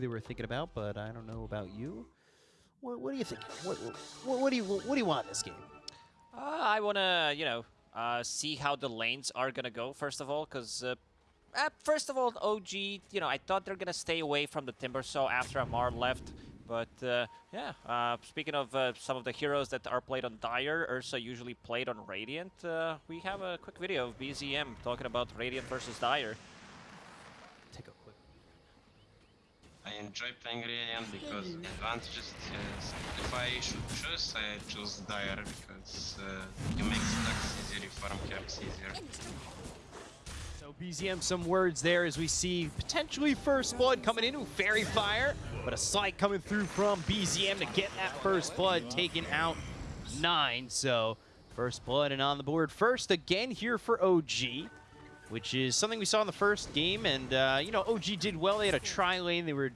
they were thinking about, but I don't know about you. What, what do you think? What, what, what do you what do you want in this game? Uh, I want to, you know, uh, see how the lanes are going to go, first of all, because, uh, first of all, OG, you know, I thought they're going to stay away from the Timbersaw after Ammar left. But, uh, yeah, uh, speaking of uh, some of the heroes that are played on Dire, Ursa usually played on Radiant, we have a quick video of BZM talking about Radiant versus Dire. Take a quick. I enjoy playing Radiant because advantages. Yes. If I should choose, I choose Dire because uh, you make stacks easier, you farm camps easier. So BZM, some words there as we see potentially first blood coming in Fairy Fire, but a slight coming through from BZM to get that first blood taken out nine. So first blood and on the board first again here for OG, which is something we saw in the first game. And, uh, you know, OG did well. They had a tri lane. They were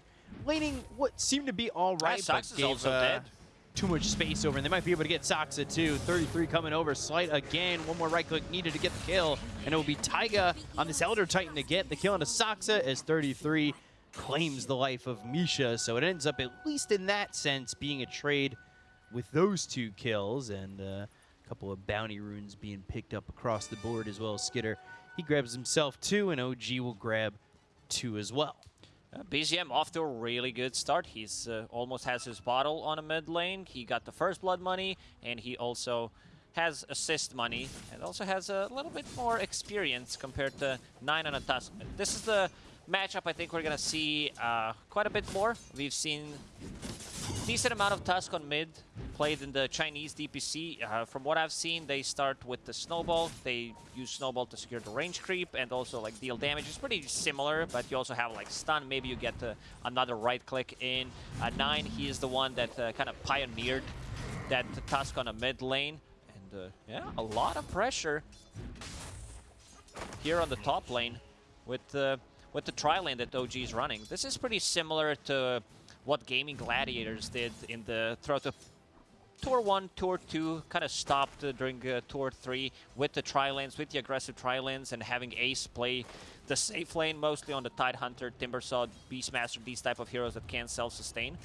laning what seemed to be all right, Yeah, but gave also uh, dead. too much space over, and they might be able to get Saksa too. 33 coming over, Slight again. One more right click needed to get the kill, and it will be Taiga on this Elder Titan to get the kill into Saksa as 33 claims the life of Misha. So it ends up, at least in that sense, being a trade with those two kills, and uh, a couple of bounty runes being picked up across the board as well as Skiter. He grabs himself two, and OG will grab two as well. Uh, BZM off to a really good start. He's uh, almost has his bottle on a mid lane. He got the first blood money, and he also has assist money, and also has a little bit more experience compared to Nine on a Tusk. This is the matchup I think we're gonna see uh, quite a bit more. We've seen decent amount of Tusk on mid played in the Chinese DPC. Uh, from what I've seen, they start with the Snowball. They use Snowball to secure the range creep and also like deal damage. It's pretty similar, but you also have like stun. Maybe you get uh, another right click in. Uh, Nine, he is the one that uh, kind of pioneered that Tusk on a mid lane. And uh, yeah, a lot of pressure here on the top lane with with the tri lane that OG is running. This is pretty similar to what Gaming Gladiators did in the throughout the Tour 1, Tour 2, kind of stopped uh, during uh, Tour 3 with the tri-lanes, with the aggressive tri-lanes, and having Ace play the safe lane, mostly on the Tide Hunter, Timbersaw, Beastmaster, these type of heroes that can self-sustain.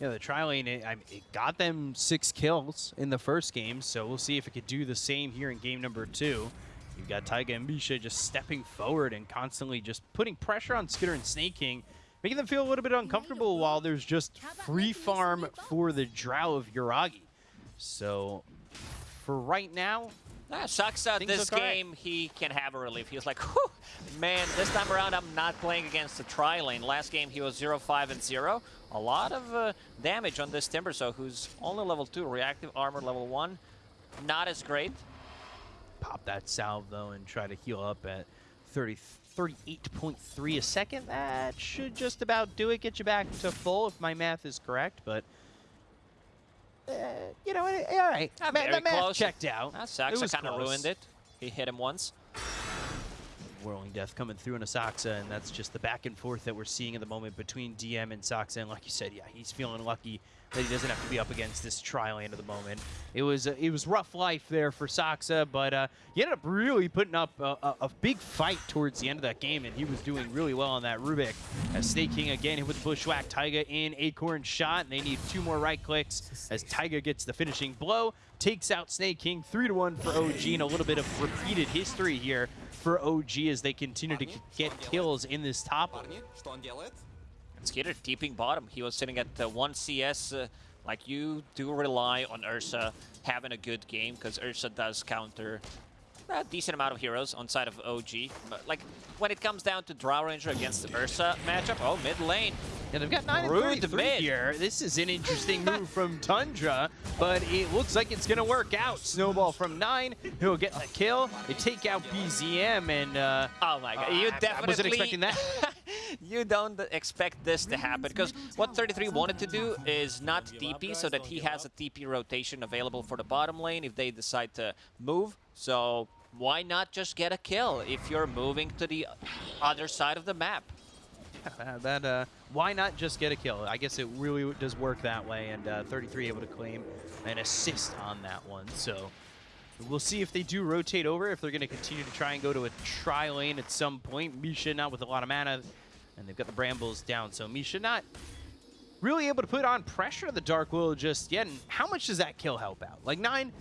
Yeah, the tri lane, it, I it got them six kills in the first game, so we'll see if it could do the same here in game number two. You've got Taiga and Misha just stepping forward and constantly just putting pressure on Skiter and Sneyking, making them feel a little bit uncomfortable while there's just free farm for the Drow of Yuragi. So, for right now, Ah, Saksa, Things this look alright. game, he can have a relief. He was like, Whew, man, this time around I'm not playing against the tri-lane. Last game he was 0-5 and 0. A lot of uh, damage on this Timbersaw, who's only level 2, reactive armor level 1. Not as great. pop that salve though and try to heal up at 30, 38.3 a second. That should just about do it. Get you back to full if my math is correct, but uh, you know, all right. Ah, Ma- very the math close. checked out. It Saksa was kind of ruined it. He hit him once. Whirling Death coming through in a Saksa, and that's just the back and forth that we're seeing at the moment between DM and Saksa. And like you said, yeah, he's feeling lucky that he doesn't have to be up against this tri-lane at the moment. It was uh, it was rough life there for Saksa, but uh, he ended up really putting up a, a, a big fight towards the end of that game, and he was doing really well on that Rubik. As Sneyking again hit with the Bushwhack, Taiga in Acorn shot, and they need two more right clicks as Taiga gets the finishing blow, takes out Sneyking, 3 to one for OG, and a little bit of repeated history here for OG as they continue to get kills in this top. And Skiter deeping bottom. He was sitting at 1 CS. Uh, like, you do rely on Ursa having a good game because Ursa does counter a decent amount of heroes on side of OG. But, like, when it comes down to Drow Ranger against the Ursa matchup, oh, mid lane. Yeah, they've got 9 and Rude 33 mid. here. This is an interesting move from Tundra, but it looks like it's going to work out. Snowball from 9. He'll get the kill. They take out BZM, and uh, Oh my god, you I- I definitely... wasn't expecting that. you don't expect this to happen, because what 33 wanted to do is not TP, so that he has a TP rotation available for the bottom lane if they decide to move. So why not just get a kill if you're moving to the other side of the map? Uh, that uh, why not just get a kill? I guess it really does work that way, and uh, 33 able to claim an assist on that one. So we'll see if they do rotate over, if they're going to continue to try and go to a tri lane at some point. Misha not with a lot of mana, And they've got the Brambles down, so Misha not really able to put on pressure on the Dark Will just yet. And how much does that kill help out? Like, 9,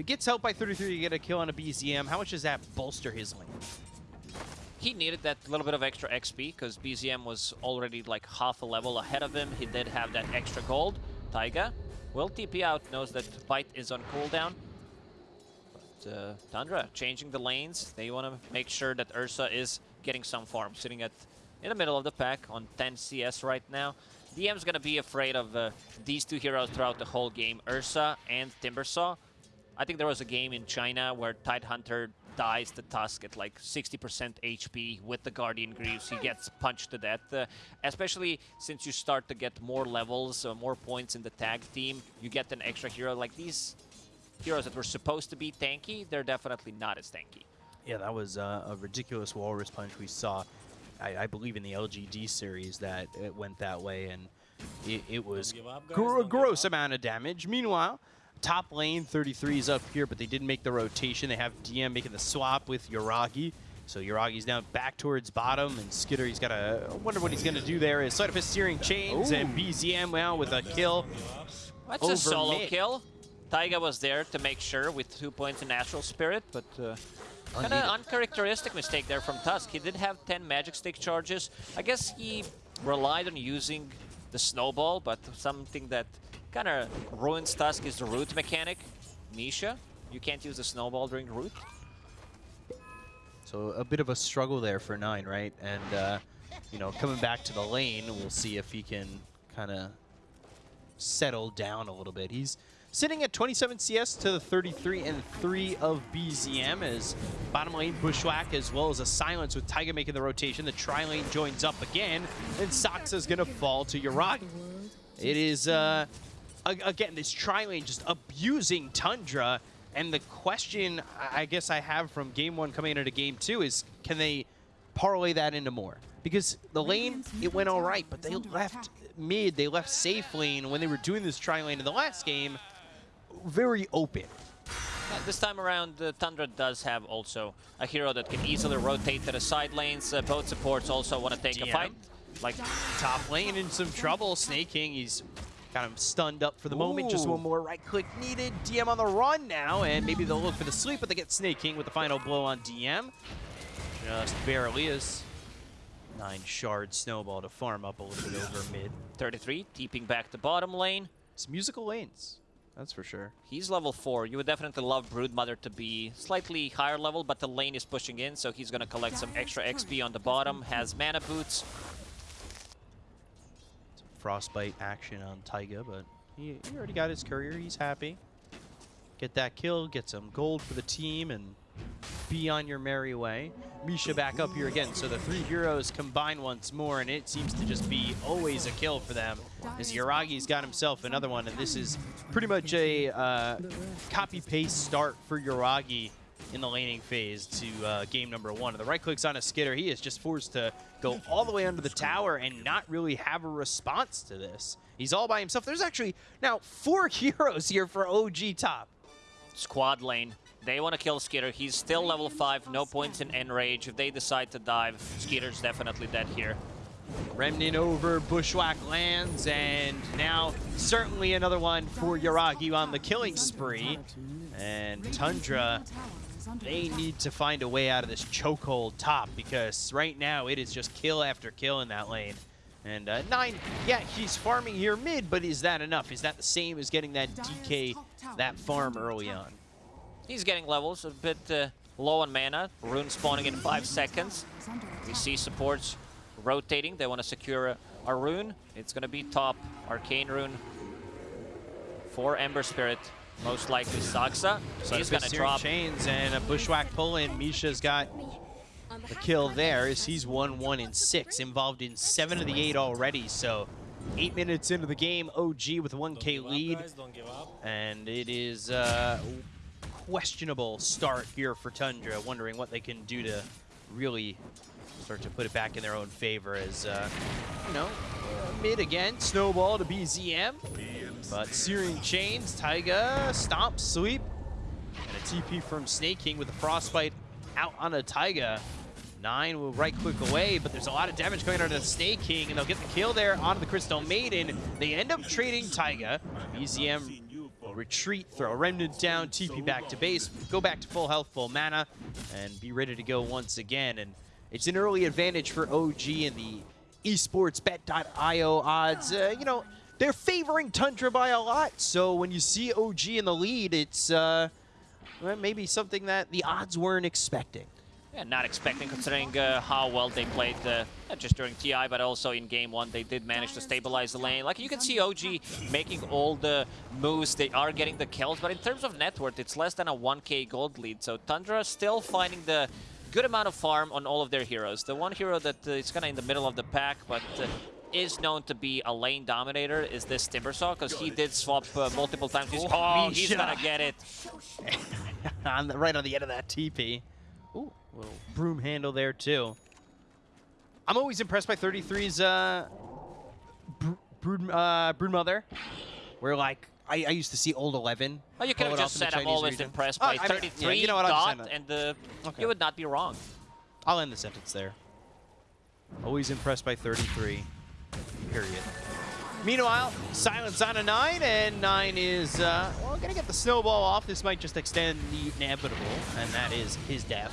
it gets helped by 33 to get a kill on a BZM. How much does that bolster his lane? He needed that little bit of extra XP because BZM was already like half a level ahead of him. He did have that extra gold. Taiga will TP out, knows that Bite is on cooldown. But uh, Tundra changing the lanes. They want to make sure that Ursa is getting some farm. Sitting at in the middle of the pack on 10 CS right now. DM's going to be afraid of uh, these two heroes throughout the whole game, Ursa and Timbersaw. I think there was a game in China where Tidehunter dies the Tusk at like 60% HP with the Guardian Greaves. He gets punched to death. Uh, especially since you start to get more levels, uh, more points in the tag team, you get an extra hero. Like these heroes that were supposed to be tanky, they're definitely not as tanky. Yeah, that was uh, a ridiculous walrus punch we saw. I, I, believe in the LGD series that it went that way, and it, it was up, guys, gr a gross amount of damage. Meanwhile, top lane 33 is up here, but they didn't make the rotation. They have DM making the swap with Yuragi. So Yuragi's now back towards bottom, and Skiter, he's got a. I wonder what he's going to do there. Is Sleight of Fist Searing Chains, Ooh. and BZM now with a kill. That's a solo mid. kill. Taiga was there to make sure with two points in Natural Spirit, but uh, kind of uncharacteristic mistake there from Tusk. He did have 10 Magic Stick charges. I guess he relied on using the Snowball, but something that kind of ruins Tusk is the root mechanic. Misha, you can't use the Snowball during root. So a bit of a struggle there for Nine, right? And, uh, you know, coming back to the lane, we'll see if he can kind of settle down a little bit. He's sitting at 27 CS to the 33 and 3 of BZM as bottom lane Bushwhack as well as a silence with Taiga making the rotation. The tri lane joins up again and Saksa's going to fall to Yuragi. It is, uh, again, this tri lane just abusing Tundra. And the question I I guess I have from game one coming into game two is can they parlay that into more? Because the lane, it went all right, but they left mid, they left safe lane when they were doing this tri lane in the last game very open. Yeah, this time around, uh, Tundra does have also a hero that can easily rotate to the side lanes. Uh, both supports also want to take a fight. Like, Top lane in some trouble. Sneyking, he's kind of stunned up for the moment. Just one more right click needed. DM on the run now, and maybe they'll look for the sleep, but they get Sneyking with the final blow on DM. Just barely is. Nine shard snowball to farm up a little bit over mid. 33, keeping back the bottom lane. It's musical lanes, that's for sure. He's level 4. You would definitely love Broodmother to be slightly higher level, but the lane is pushing in, so he's going to collect some extra XP on the bottom. Has mana boots. Frostbite action on Taiga, but he, he already got his courier. He's happy. Get that kill, get some gold for the team, and be on your merry way. Misha back up here again, so the three heroes combine once more, and it seems to just be always a kill for them. As Yuragi's got himself another one, and this is pretty much a uh, copy-paste start for Yuragi in the laning phase to uh, game number one. And the right clicks on a Skiter. He is just forced to go all the way under the tower and not really have a response to this. He's all by himself. There's actually now four heroes here for OG top. Squad lane. They want to kill Skiter. He's still level 5, no points in Enrage. If they decide to dive, Skiter's definitely dead here. Remnant over, Bushwhack lands, and now certainly another one for Yuragi on the killing spree. And Tundra, they need to find a way out of this chokehold top because right now it is just kill after kill in that lane. And uh, Nine, yeah, he's farming here mid, but is that enough? Is that the same as getting that DK, that farm early on? He's getting levels, a bit uh, low on mana. Rune spawning in 5 seconds. We see supports rotating. They want to secure a, a rune. It's going to be top Arcane Rune for Ember Spirit. Most likely Saksa. So He's going to drop. chains and a Bushwhack pull in. Misha's got the kill there as he's 1-1 in 6, involved in 7 of the 8 already, so 8 minutes into the game, OG with a 1k Don't give up, lead, guys, don't give up. and it is a questionable start here for Tundra, wondering what they can do to really start to put it back in their own favor as, uh, you know, uh, mid again, snowball to BZM, but Searing Chains, Taiga, Stomp, Sweep, and a TP from Sneyking with a Frostbite out on a Taiga. Nine will right click away, but there's a lot of damage going on to the Sneyking, and they'll get the kill there onto the Crystal Maiden. They end up trading Taiga. Will retreat, throw a Remnant down, TP back to base, go back to full health, full mana, and be ready to go once again. And it's an early advantage for OG in the esportsbet.io odds. Uh, you know, they're favoring Tundra by a lot, so when you see OG in the lead, it's uh, maybe something that the odds weren't expecting. Yeah, not expecting considering uh, how well they played, uh, not just during TI, but also in game one. They did manage to stabilize the lane. Like, you can see OG making all the moves. They are getting the kills, but in terms of net worth, it's less than a 1k gold lead. So Tundra still finding the good amount of farm on all of their heroes. The one hero that uh, is kind of in the middle of the pack, but uh, is known to be a lane dominator is this Timbersaw, because he did swap uh, multiple times. He's, oh, he's gonna get it. on the, right on the end of that TP. Ooh, little broom handle there too. I'm always impressed by 33's uh, br brood, uh, Broodmother. Where like I, I used to see old 11. Oh, you could have just said I'm always region. impressed Oh, by I mean, 33 yeah, you know what, dot, and uh, Okay. you would not be wrong. I'll end the sentence there. Always impressed by 33. Period. Meanwhile, silence on a 9, and 9 is, uh, well, gonna get the snowball off. This might just extend the inevitable, and that is his death.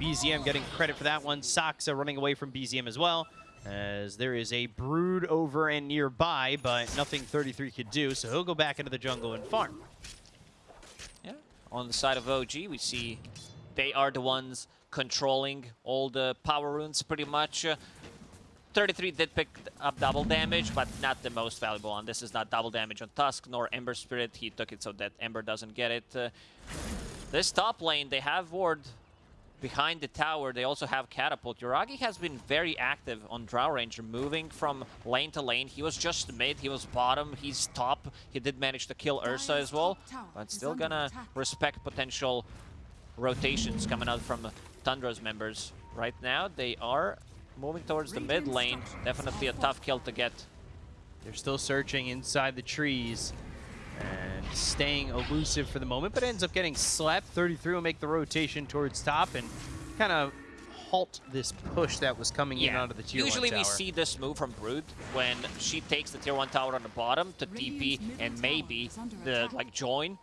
BZM getting credit for that one. Saksa running away from BZM as well, as there is a brood over and nearby, but nothing 33 could do, so he'll go back into the jungle and farm. Yeah. On the side of OG, we see they are the ones controlling all the power runes pretty much. Uh, 33 did pick up double damage, but not the most valuable one. This is not double damage on Tusk nor Ember Spirit. He took it so that Ember doesn't get it. Uh, this top lane, they have Ward behind the tower. They also have Catapult. Yuragi has been very active on Drow Ranger, moving from lane to lane. He was just mid, he was bottom, he's top. He did manage to kill Ursa as well, but still gonna respect potential rotations coming out from Tundra's members. Right now, they are moving towards the mid lane. Definitely a tough kill to get. They're still searching inside the trees and staying elusive for the moment, but ends up getting slept. 33 will make the rotation towards top and kind of halt this push that was coming in onto the tier one. Usually 1 we see this move from Brood when she takes the tier 1 tower on the bottom to TP and maybe the like join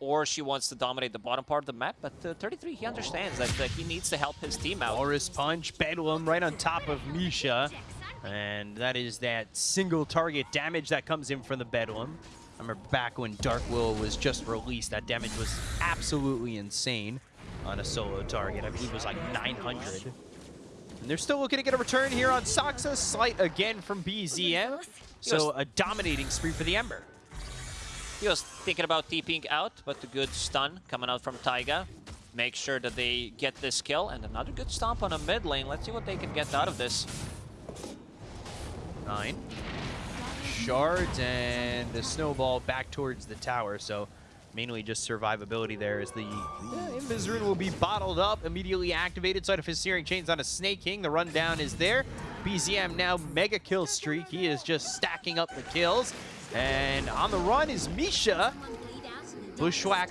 or she wants to dominate the bottom part of the map, but uh, 33, he understands that uh, he needs to help his team out. Walrus Punch, Bedlam right on top of Misha. And that is that single target damage that comes in from the Bedlam. I remember back when Dark Will was just released, that damage was absolutely insane on a solo target. I believe it was like 900. And they're still looking to get a return here on Saksa. Slight again from BZM. So a dominating spree for the Ember. He was thinking about TPing out, but the good stun coming out from Taiga. Make sure that they get this kill, and another good stomp on a mid lane. Let's see what they can get out of this. Nine. Shards and the snowball back towards the tower. So mainly just survivability there as the yeah, will be bottled up, immediately activated. Side of his Searing Chains on a Sneyking. The rundown is there. BZM now mega kill streak. He is just stacking up the kills. And on the run is Misha. Bushwhack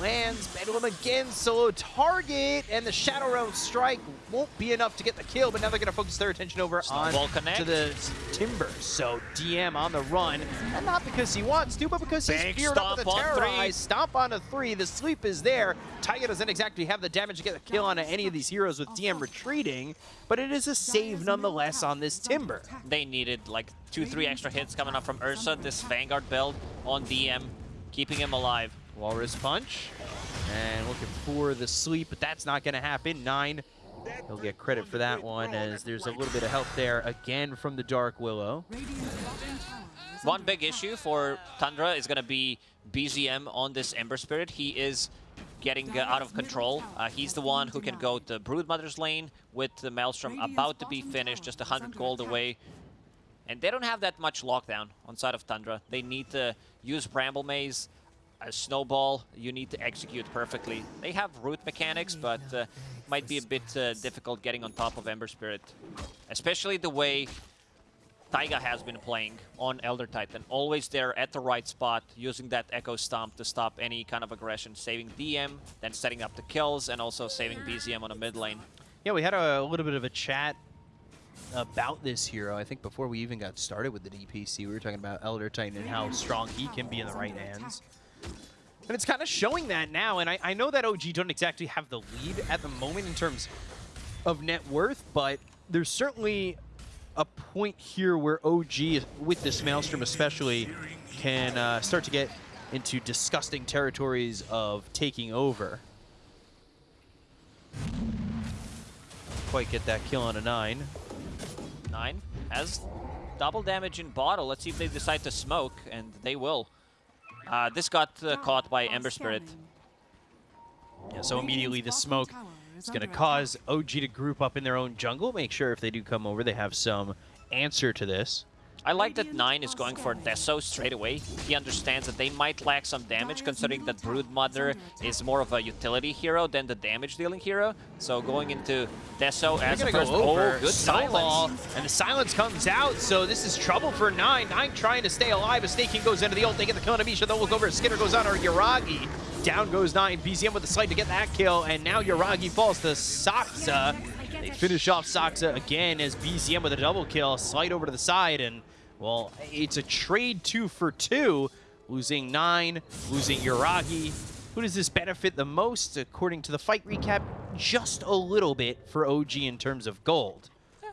lands, Bedlam again, solo target, and the Shadow Realm strike won't be enough to get the kill, but now they're going to focus their attention over on connect. to the Timber. So DM on the run, and not because he wants to, but because he's geared up with on. Terrorize. Stomp on a three, the sleep is there. Taiga doesn't exactly have the damage to get the kill on any of these heroes with DM retreating, but it is a save nonetheless on this Timber. They needed like two, three extra hits coming up from Ursa. This Vanguard build on DM, keeping him alive. Walrus Punch. And looking for the sleep, but that's not going to happen. Nine. He'll get credit for that one as there's a little bit of help there again from the Dark Willow. One big issue for Tundra is going to be BZM on this Ember Spirit. He is getting uh, out of control. Uh, he's the one who can go to Broodmother's lane with the Maelstrom about to be finished, just 100 gold away. And they don't have that much lockdown on side of Tundra. They need to use Bramble Maze, a Snowball. You need to execute perfectly. They have root mechanics, but uh, might be a bit uh, difficult getting on top of Ember Spirit. Especially the way Taiga has been playing on Elder Titan. Always there at the right spot, using that Echo Stomp to stop any kind of aggression, saving DM, then setting up the kills, and also saving BZM on a mid lane. Yeah, we had a, little bit of a chat about this hero. I think before we even got started with the DPC, we were talking about Elder Titan and how strong he can be in the right hands. And it's kind of showing that now, and I, I know that OG don't exactly have the lead at the moment in terms of net worth, but there's certainly a point here where OG, with this Maelstrom especially, can uh, start to get into disgusting territories of taking over. Quite get that kill on a 9. Nine has double damage in bottle. Let's see if they decide to smoke, and they will. Uh, this got uh, caught by Ember Spirit. Yeah, so immediately the smoke is going to cause OG to group up in their own jungle. Make sure if they do come over, they have some answer to this. I like that 9 is going for Deso straight away. He understands that they might lack some damage, considering that Broodmother is more of a utility hero than the damage-dealing hero. So going into Deso as a first... go over, Oh, good silence. and the silence comes out, so this is trouble for Nine. Nine trying to stay alive, as Sneyking goes into the ult, they get the kill on Amisha, they'll look over, Skinner goes on, or Yuragi. Down goes Nine, BZM with the slight to get that kill, and now Yuragi falls to Saksa. They finish off Saksa again as BZM with a double kill, slide over to the side, and, well, it's a trade two for two, losing Nine, losing Yuragi. Who does this benefit the most? According to the fight recap, just a little bit for OG in terms of gold,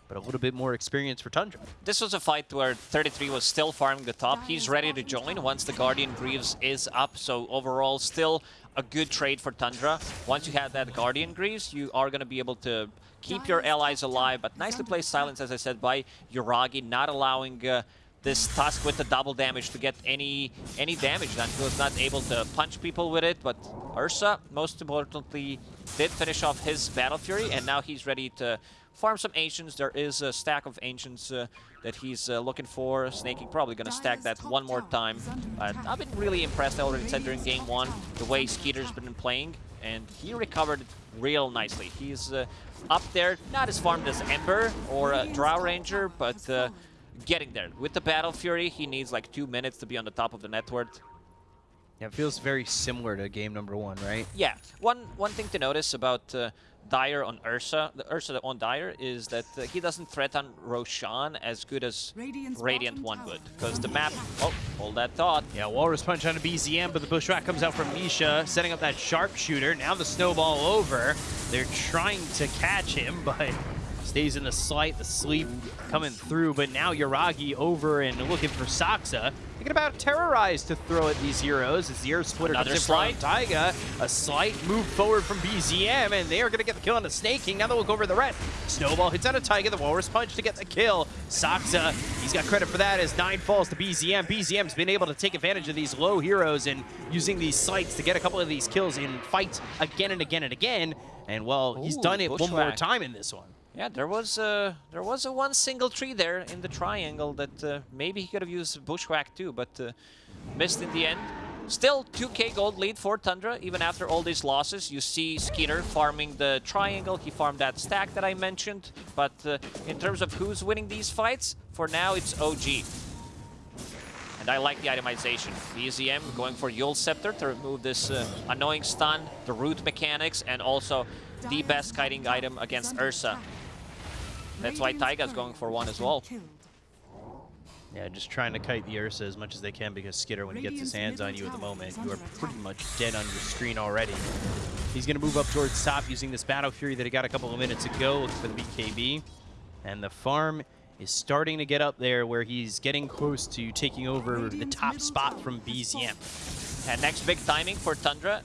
but a little bit more experience for Tundra. This was a fight where 33 was still farming the top. He's ready to join once the Guardian Greaves is up. So overall, still a good trade for Tundra. Once you have that Guardian Greaves, you are going to be able to keep your allies alive. But nicely placed silence, as I said, by Yuragi, not allowing uh, this Tusk with the double damage to get any any damage done. He was not able to punch people with it, but Ursa, most importantly, did finish off his Battle Fury, and now he's ready to farm some Ancients. There is a stack of Ancients uh, that he's uh, looking for. Sneyking probably going to stack that one more time. But I've been really impressed, I already said during game one, the way Skiter's been playing, and he recovered real nicely. He's uh, up there, not as farmed as Ember or uh, Drow Ranger, but uh, getting there. With the Battle Fury, he needs like two minutes to be on the top of the net worth. Yeah, it feels very similar to game number one, right? Yeah, one one thing to notice about uh, Dire on Ursa, the Ursa on Dire, is that uh, he doesn't threaten Roshan as good as Radiant's Radiant one tower would, because the map. Oh, hold that thought. Yeah, Walrus Punch on a BZM, but the Bushwhack comes out from Misha, setting up that sharpshooter. Now the snowball over. They're trying to catch him, but stays in the slight, the sleep coming through. But now Yuragi over and looking for Saksa. Thinking about Terrorize to throw at these heroes as the Earth Splitter Another comes in front of slide. Taiga. A slight move forward from BZM, and they are going to get the kill on the Sneyking. Now they'll look over the red. Snowball hits out of Taiga, the Walrus Punch to get the kill. Saksa, he's got credit for that as 9 falls to BZM. BZM's been able to take advantage of these low heroes and using these sights to get a couple of these kills in fights again and again and again. And, well, he's done it one more time in this one. Yeah, there was a there was a one single tree there in the triangle that uh, maybe he could have used Bushwhack too, but uh, missed in the end. Still 2k gold lead for Tundra, even after all these losses. You see Skiter farming the triangle. He farmed that stack that I mentioned. But uh, in terms of who's winning these fights, for now it's OG. And I like the itemization. BZM going for Eul's Scepter to remove this uh, annoying stun, the root mechanics, and also the best kiting item against Ursa. That's why Taiga's going for one as well. Yeah, just trying to kite the Ursa as much as they can because Skiter, when he gets his hands on you at the moment, you are pretty much dead on your screen already. He's going to move up towards top using this Battle Fury that he got a couple of minutes ago, looking for the BKB. And the farm is starting to get up there where he's getting close to taking over the top spot from BZM. And next big timing for Tundra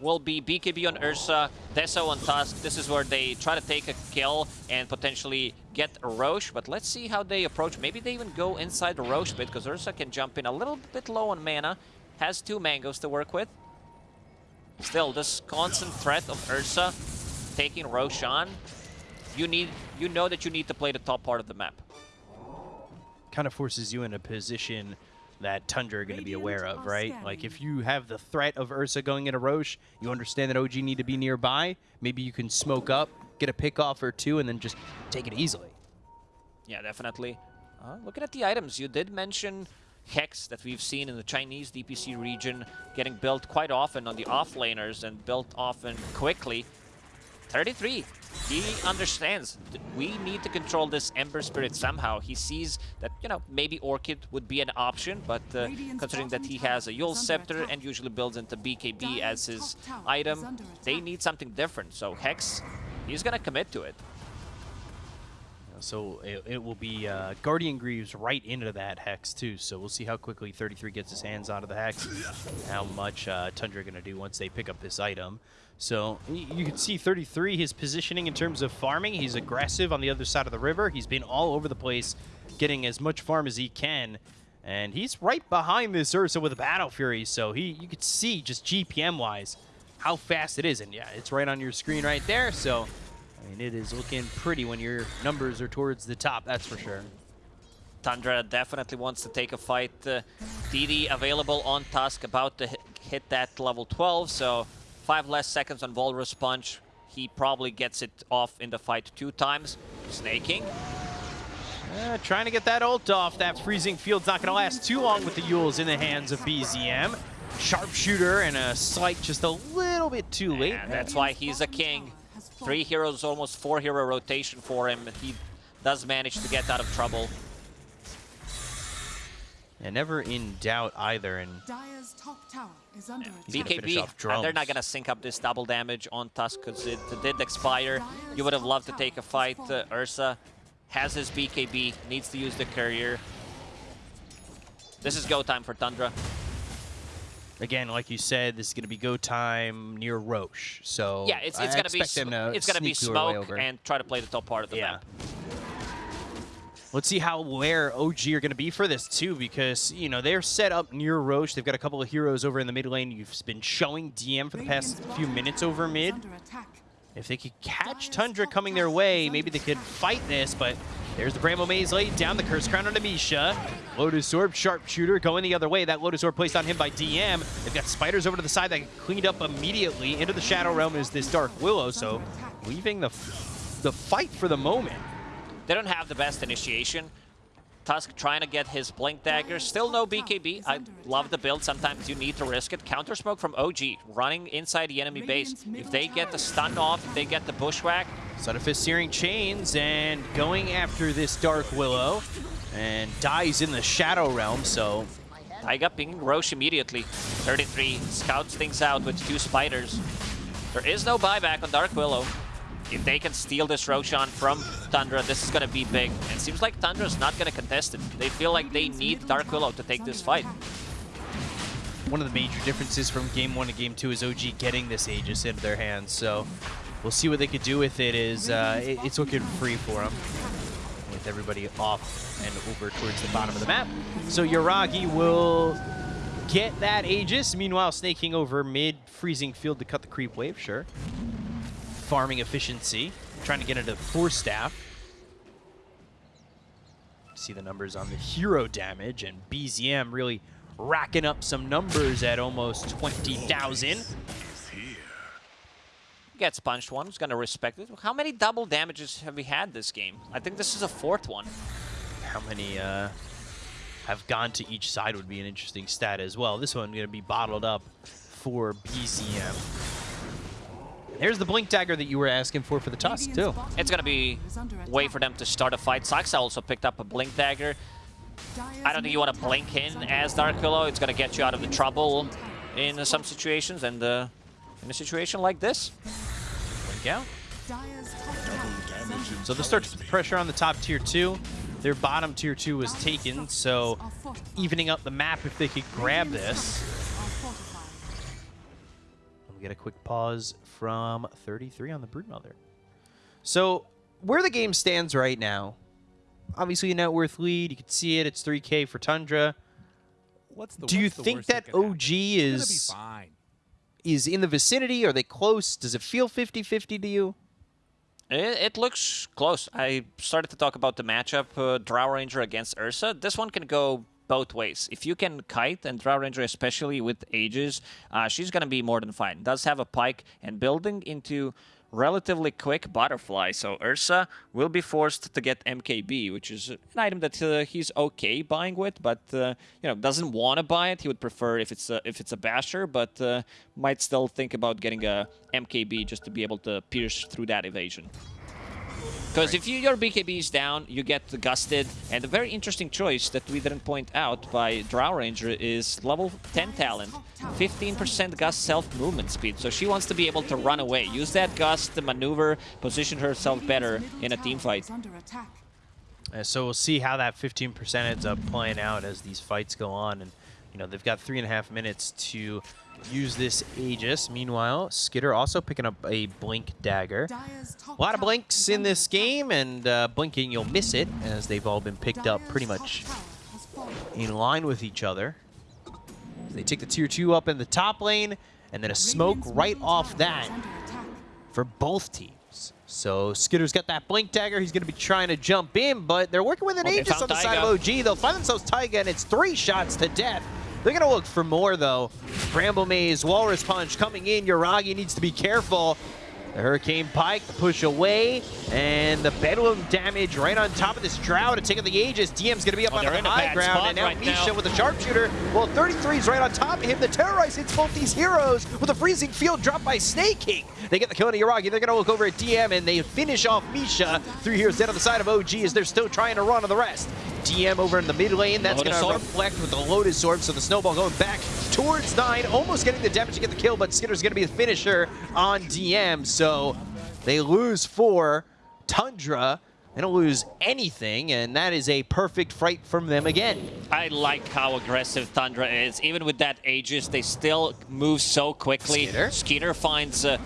will be BKB on Ursa, Deso on Tusk. This is where they try to take a kill and potentially get Rosh, but let's see how they approach. Maybe they even go inside the Rosh bit, because Ursa can jump in a little bit low on mana, has two mangoes to work with. Still, this constant threat of Ursa taking Roshan, you need, you know that you need to play the top part of the map. Kind of forces you in a position that Tundra are going to be aware of, right? Like if you have the threat of Ursa going into Rosh, you understand that OG need to be nearby. Maybe you can smoke up, get a pick off or two, and then just take it easily. Yeah, definitely. Uh, looking at the items, you did mention Hex that we've seen in the Chinese DPC region getting built quite often on the offlaners and built often quickly. 33, he understands we need to control this Ember Spirit somehow. He sees that, you know, maybe Orchid would be an option, but uh, considering that he has a Eul's Scepter and usually builds into BKB as his item, they need something different. So Hex, he's gonna commit to it. So it, it will be uh, Guardian Greaves right into that Hex, too. So we'll see how quickly 33 gets his hands onto the Hex, how much uh, Tundra going to do once they pick up this item. So you can see 33, his positioning in terms of farming. He's aggressive on the other side of the river. He's been all over the place, getting as much farm as he can. And he's right behind this Ursa with a Battle Fury. So he, you could see just GPM-wise how fast it is. And yeah, it's right on your screen right there. So mean, it is looking pretty when your numbers are towards the top, that's for sure. Tundra definitely wants to take a fight. Uh, DD available on Tusk, about to hit, that level 12, so five less seconds on Walrus Punch. He probably gets it off in the fight two times. Sneyking. Uh, trying to get that ult off. That freezing field's not going to last too long with the Euls in the hands of BZM. Sharpshooter and a slight just a little bit too late. And that's why he's a king. Three heroes, almost four hero rotation for him. He does manage to get out of trouble. And never in doubt either. And Dire's top tower is under attack. He's gonna finish BKB, and they're not going to sync up this double damage on Tusk because it did expire. You would have loved to take a fight. Uh, Ursa has his BKB, needs to use the courier. This is go time for Tundra. Again, like you said, this is going to be go time near Rosh. So Yeah, it's, it's gonna be them to it's gonna be sneak their way smoke and try to play the top part of the Yeah. map. Let's see how where OG are going to be for this too, because you know they're set up near Rosh. They've got a couple of heroes over in the mid lane. You've been showing DM for the past few minutes over mid. If they could catch Tundra coming their way, maybe they could fight this, but there's the Bramble Maze laid down, the Curse Crown on Amisha. Lotus Orb, Sharpshooter going the other way. That Lotus Orb placed on him by DM. They've got Spiders over to the side that cleaned up immediately. Into the Shadow Realm is this Dark Willow, so leaving the, the fight for the moment. They don't have the best initiation. Tusk trying to get his Blink Dagger. Still no BKB. I love the build. Sometimes you need to risk it. Counter Smoke from OG running inside the enemy base. If they get the stun off, if they get the Bushwhack, Sleight of Fist Searing Chains and going after this Dark Willow and dies in the Shadow Realm, so Taiga pinging Rosh immediately. 33 scouts things out with two spiders. There is no buyback on Dark Willow. If they can steal this Roshan from Tundra, this is going to be big. And it seems like Tundra's not going to contest it. They feel like they need Dark Willow to take this fight. one of the major differences from game one to game two is OG getting this Aegis into their hands. So we'll see what they could do with it. Is uh, it- it's looking free for them with everybody off and over towards the bottom of the map. So Yuragi will get that Aegis. Meanwhile, Sneyking over mid, freezing field to cut the creep wave. Sure. Farming efficiency, trying to get into Force Staff. See the numbers on the hero damage, and BZM really racking up some numbers at almost 20,000. Gets punched one, is going to respect it. How many double damages have we had this game? I think this is a fourth one. How many uh, have gone to each side would be an interesting stat as well. This one going to be bottled up for BZM. There's the Blink Dagger that you were asking for for the toss, too. It's going to be tower is under way for them to start a fight. Saksa also picked up a Blink Dagger. I don't think you want to blink in as attack. Dark Willow. It's going to get you out of the trouble in some situations and uh, in a situation like this. Blink out. Dire's top tower is under So they'll start to put the pressure on the top tier 2. Their bottom tier 2 was taken, so evening up the map if they could grab this. We'll get a quick pause from 33 on the Broodmother. So, where the game stands right now, obviously a net worth lead. You can see it. It's 3K for Tundra. What's the, Do you the think that? OG It's be is fine. is in the vicinity? Are they close? Does it feel 50-50 to you? It, it looks close. I started to talk about the matchup, uh, Drow Ranger against Ursa. This one can go both ways. If you can kite, and Drow Ranger especially with ages, uh, she's going to be more than fine. Does have a pike, and building into relatively quick butterfly. So Ursa will be forced to get MKB, which is an item that uh, he's okay buying with, but uh, you know doesn't want to buy it. He would prefer if it's a, if it's a basher, but uh, might still think about getting a MKB just to be able to pierce through that evasion. Because if you, your BKB is down, you get gusted. And a very interesting choice that we didn't point out by Drow Ranger is level 10 talent. 15% gust self-movement speed. So she wants to be able to run away. Use that gust to maneuver, position herself better in a team fight. Is under attack. Uh, so we'll see how that 15% ends up playing out as these fights go on. And, you know, they've got three and a half minutes to use this Aegis. Meanwhile, Skiter also picking up a Blink Dagger. A lot of blinks in this game, and uh, blinking you'll miss it, as they've all been picked up pretty much tower has fallen. in line with each other. They take the tier 2 up in the top lane, and then a smoke right off tower that is under attack. for both teams. So Skiter's got that blink dagger. He's going to be trying to jump in, but they're working with an Okay, Aegis on the side Taiga. of OG. They'll find themselves Taiga, and it's three shots to death. They're going to look for more, though. Bramble Maze, Walrus Punch coming in. Yuragi needs to be careful. The Hurricane Pike, the push away, and the Bedlam damage right on top of this Drow to take out the Aegis. DM's going to be up Oh, on the high ground, and now right Misha now. with the sharpshooter. Well, 33's right on top of him. The Terrorize hits both these heroes with a freezing field drop by Snake King. They get the kill on Yuragi. They're going to look over at DM, and they finish off Misha. Three heroes dead on the side of OG as they're still trying to run on the rest. DM over in the mid lane. That's going to reflect with the Lotus Orb, so the Snowball going back towards 9, almost getting the damage to get the kill, but Skiter's going to be the finisher on DM, so they lose four. Tundra, they don't lose anything, and that is a perfect fight from them again. I like how aggressive Tundra is. Even with that Aegis, they still move so quickly. Skiter? Skiter finds uh,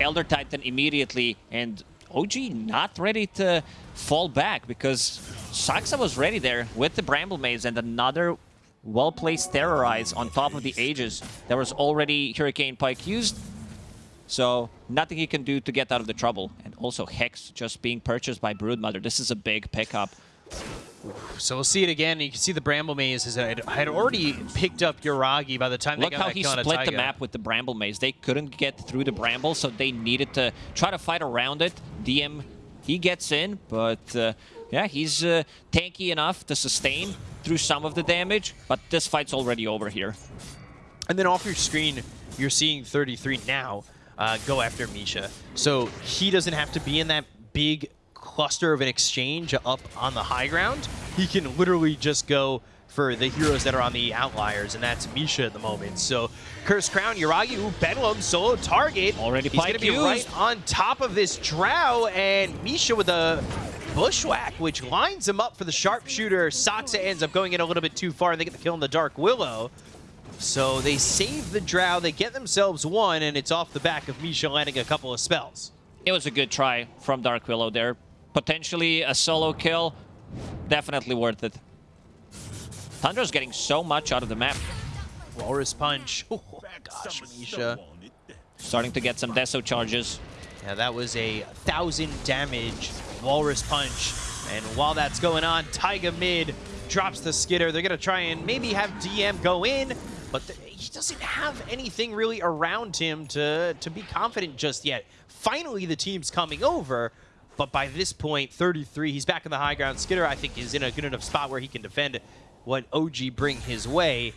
Elder Titan immediately, and OG not ready to fall back because Saksa was ready there with the Bramble Maze and another well-placed Terrorize on top of the Aegis. There was already Hurricane Pike used, so nothing he can do to get out of the trouble. And also Hex just being purchased by Broodmother. This is a big pickup. So we'll see it again. You can see the Bramble Maze has had, had already picked up Yuragi by the time Look they got how he split the map with the Bramble Maze. They couldn't get through the Bramble, so they needed to try to fight around it. DM, he gets in, but uh, yeah, he's uh, tanky enough to sustain through some of the damage, but this fight's already over here. And then off your screen, you're seeing 33 now uh, go after Misha. So he doesn't have to be in that big cluster of an exchange up on the high ground. He can literally just go for the heroes that are on the outliers, and that's Misha at the moment. So Curse Crown, Yuragi, ooh, Bedlam, solo target. Already He's going to be right on top of this Drow, and Misha with a bushwhack, which lines him up for the sharpshooter. Saksa ends up going in a little bit too far, and they get the kill on the Dark Willow. So they save the Drow, they get themselves one, and it's off the back of Misha landing a couple of spells. It was a good try from Dark Willow there. Potentially a solo kill. Definitely worth it. Tundra's getting so much out of the map. Walrus Punch. Oh my gosh, Misha. Starting to get some Deso charges. Yeah, that was a thousand damage Walrus Punch. And while that's going on, Taiga mid drops the Skiter. They're going to try and maybe have DM go in, but th- he doesn't have anything really around him to, to be confident just yet. Finally, the team's coming over, but by this point, 33, he's back in the high ground. Skiter, I think, is in a good enough spot where he can defend what OG bring his way.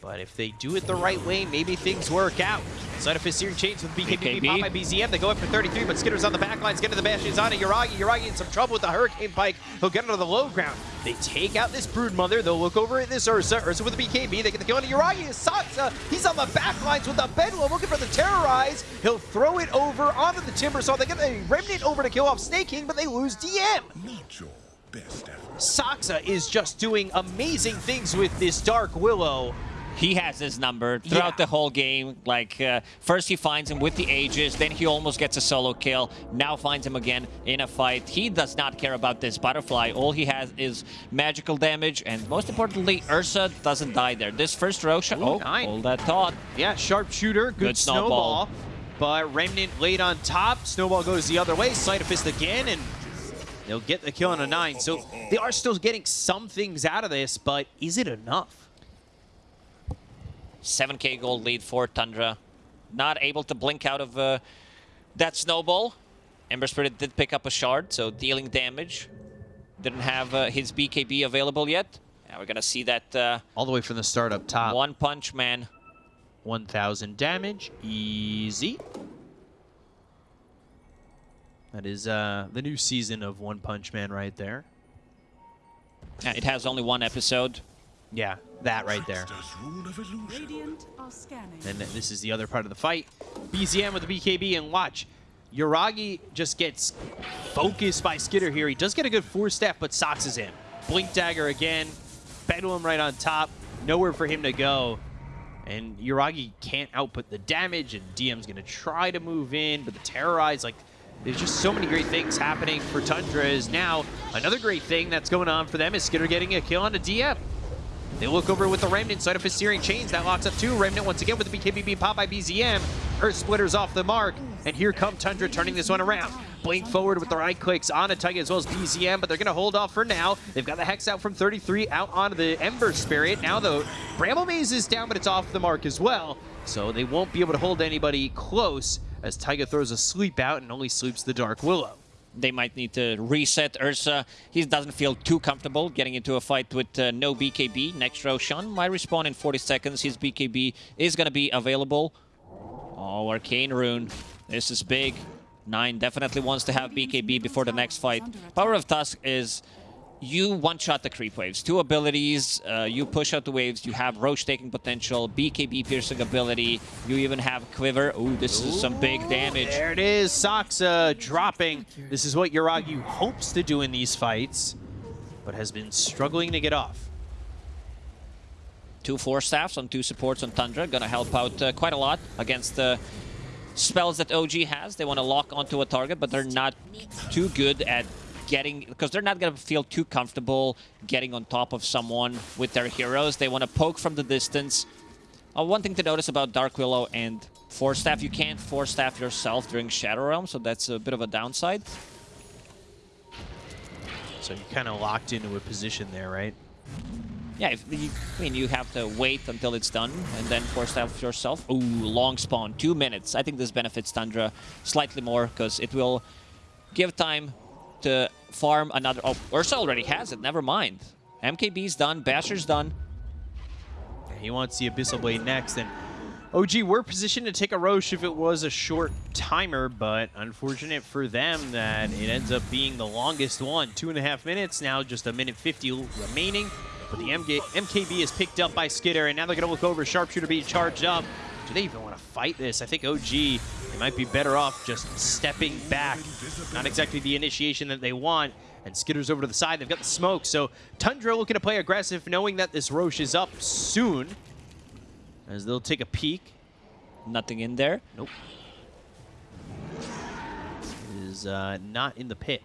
But if they do it the right way, maybe things work out. Side of his Searing Chains with BKB, BKB. pop by BZM. They go up for 33, but Skiter's on the back lines. Get to the Bastions on it. Yuragi. Yuragi in some trouble with the Hurricane Pike. He'll get into the low ground. They take out this Brood Mother. They'll look over at this Ursa. Ursa with the BKB. They get the kill on Yuragi. Is Saksa. He's on the back lines with the Bedlam looking for the Terrorize. He'll throw it over onto the Timber Saw. They get the Remnant over to kill off Sneyking, but they lose DM. Not your best effort. Saksa is just doing amazing things with this Dark Willow. He has his number throughout Yeah. the whole game. Like, uh, first he finds him with the Aegis, then he almost gets a solo kill, now finds him again in a fight. He does not care about this butterfly. All he has is magical damage, and most importantly, Ursa doesn't die there. This first Roshan, oh, nine. hold that thought. Yeah, sharpshooter, good, Good snowball. snowball. But Remnant laid on top. Snowball goes the other way. Sleight of fist again, and they'll get the kill on a nine. So they are still getting some things out of this, but is it enough? 7k gold lead for Tundra. Not able to blink out of uh, that snowball. Ember Spirit did pick up a shard, so dealing damage. Didn't have uh, his BKB available yet. Now we're gonna see that uh, All the way from the start up top. one punch man. 1,000 damage. Easy. That is uh, the new season of One Punch Man right there. Uh, It has only one episode. Yeah, that right there. Trickster's rune of illusion. Radiant are scanning. And this is the other part of the fight. BZM with the BKB, and watch. Yuragi just gets focused by Skiter here. He does get a good four step, but Sox is in. Blink Dagger again. Bedlam right on top. Nowhere for him to go. And Yuragi can't output the damage, and DM's going to try to move in, but the Terrorize, like, there's just so many great things happening for Tundra is now another great thing that's going on for them is Skiter getting a kill on a DM. They look over with the Remnant side of his Searing Chains. That locks up two. Remnant once again with the BKB pop by BZM. Earth Splitter's off the mark. And here come Tundra turning this one around. Blink forward with the right clicks on a Taiga as well as BZM, but they're going to hold off for now. They've got the Hex out from 33 out onto the Ember Spirit. Now, though, Bramble Maze is down, but it's off the mark as well. So they won't be able to hold anybody close as Taiga throws a sleep out and only sleeps the Dark Willow. They might need to reset Ursa. He doesn't feel too comfortable getting into a fight with uh, no BKB. Next Roshan might respawn in 40 seconds. His BKB is going to be available. Oh, Arcane Rune. This is big. Nine definitely wants to have BKB before the next fight. Power of Tusk is you one-shot the creep waves. Two abilities, uh, you push out the waves, you have Rosh taking potential, BKB piercing ability, you even have Quiver. Ooh, this is some big damage. There it is, Saksa dropping. This is what Yuragi hopes to do in these fights, but has been struggling to get off. Two Force Staffs on two supports on Tundra. Gonna help out uh, quite a lot against the spells that OG has. They want to lock onto a target, but they're not too good at getting... Because they're not gonna feel too comfortable getting on top of someone with their heroes. They want to poke from the distance. Uh, one thing to notice about Dark Willow and Force Staff, you can't Force Staff yourself during Shadow Realm, so that's a bit of a downside. So you're kind of locked into a position there, right? Yeah, if you, I mean, you have to wait until it's done and then force staff yourself. Ooh, long spawn, two minutes. I think this benefits Tundra slightly more because it will give time to farm another. Oh, Ursa already has it. Never mind. MKB's done. Basher's done. He wants the Abyssal Blade next, and OG were positioned to take a Rosh if it was a short timer, but unfortunate for them that it ends up being the longest one. Two and a half minutes, now just a minute 50 remaining. But the MKB is picked up by Skiter, and now they're going to look over Sharpshooter being charged up. Do they even want to fight this? I think OG, they might be better off just stepping back. Not exactly the initiation that they want. And Skiter's over to the side. They've got the smoke. So Tundra looking to play aggressive, knowing that this Rosh is up soon. As they'll take a peek. Nothing in there. Nope. It is uh, not in the pit.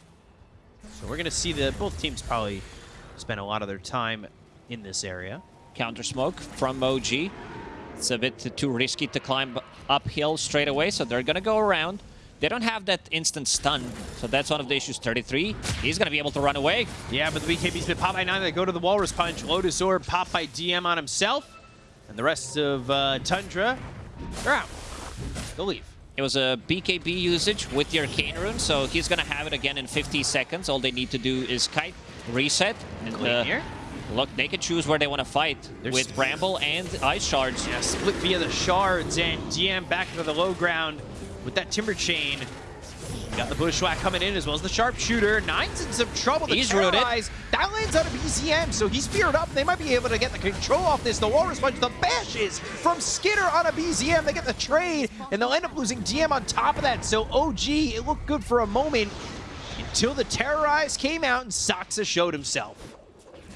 So we're going to see that both teams probably spend a lot of their time in this area. Counter smoke from OG. It's a bit too risky to climb uphill straight away, so they're gonna go around. They don't have that instant stun, so that's one of the issues. 33, he's gonna be able to run away. Yeah, but the BKB's been popped by 9. They go to the Walrus Punch. Lotus Orb popped by DM on himself. And the rest of uh, Tundra, they're out. They'll leave. It was a BKB usage with the Arcane Rune, so he's gonna have it again in 50 seconds. All they need to do is kite, reset, and Clean uh, here. Look, they can choose where they want to fight There's- with Bramble and Ice Shards. Yeah, split via the shards and DM back to the low ground with that timber chain. Got the bushwhack coming in as well as the sharpshooter. Nine's in some trouble. The He's rooted. Terrorize, That lands on a BZM, so he's feared up. They might be able to get the control off this. The Walrus Punch, the bashes from Skiter on a BZM. They get the trade, and they'll end up losing DM on top of that. So OG, it looked good for a moment until the Terrorize came out and Saksa showed himself.